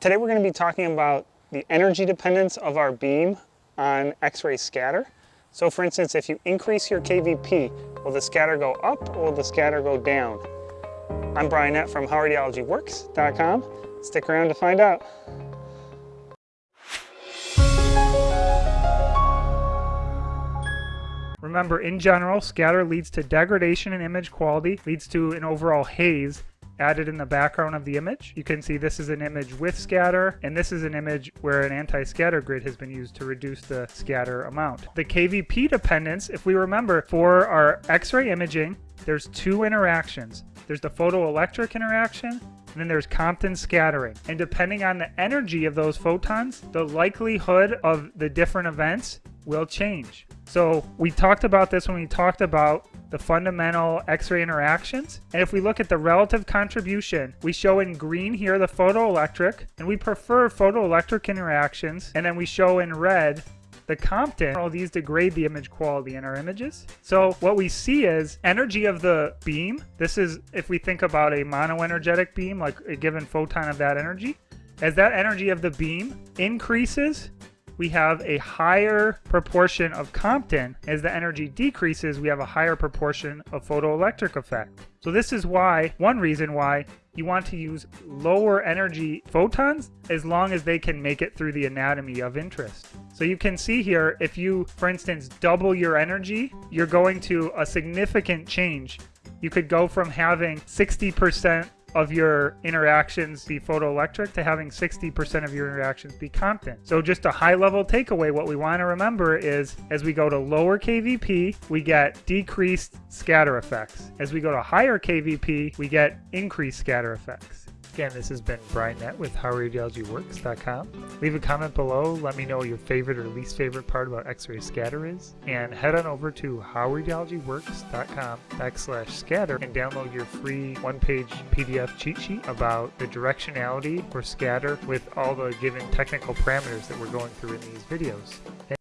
Today we're going to be talking about the energy dependence of our beam on X-ray scatter. So for instance, if you increase your KVP, will the scatter go up or will the scatter go down? I'm Brian Nett from HowRadiologyWorks.com. Stick around to find out. Remember, in general, scatter leads to degradation in image quality, leads to an overall haze, added in the background of the image. You can see this is an image with scatter, and this is an image where an anti-scatter grid has been used to reduce the scatter amount. The KVP dependence, if we remember, for our X-ray imaging, there's two interactions. There's the photoelectric interaction, and then there's Compton scattering. And depending on the energy of those photons, the likelihood of the different events will change. So we talked about this when we talked about the fundamental X-ray interactions. And if we look at the relative contribution, we show in green here the photoelectric, and we prefer photoelectric interactions. And then we show in red the Compton, all these degrade the image quality in our images. So what we see is energy of the beam. This is if we think about a monoenergetic beam, like a given photon of that energy. As that energy of the beam increases, we have a higher proportion of Compton. As the energy decreases, we have a higher proportion of photoelectric effect. So this is why, one reason why, you want to use lower energy photons as long as they can make it through the anatomy of interest. So you can see here, if you, for instance, double your energy, you're going to a significant change. You could go from having 60% of your interactions be photoelectric to having 60% of your interactions be Compton. So just a high level takeaway, what we want to remember is as we go to lower KVP, we get decreased scatter effects. As we go to higher KVP, we get increased scatter effects. Again, this has been Brian Nett with HowRadiologyWorks.com. Leave a comment below. Let me know your favorite or least favorite part about X-ray scatter is. And head on over to HowRadiologyWorks.com backslash scatter and download your free one-page PDF cheat sheet about the directionality for scatter with all the given technical parameters that we're going through in these videos.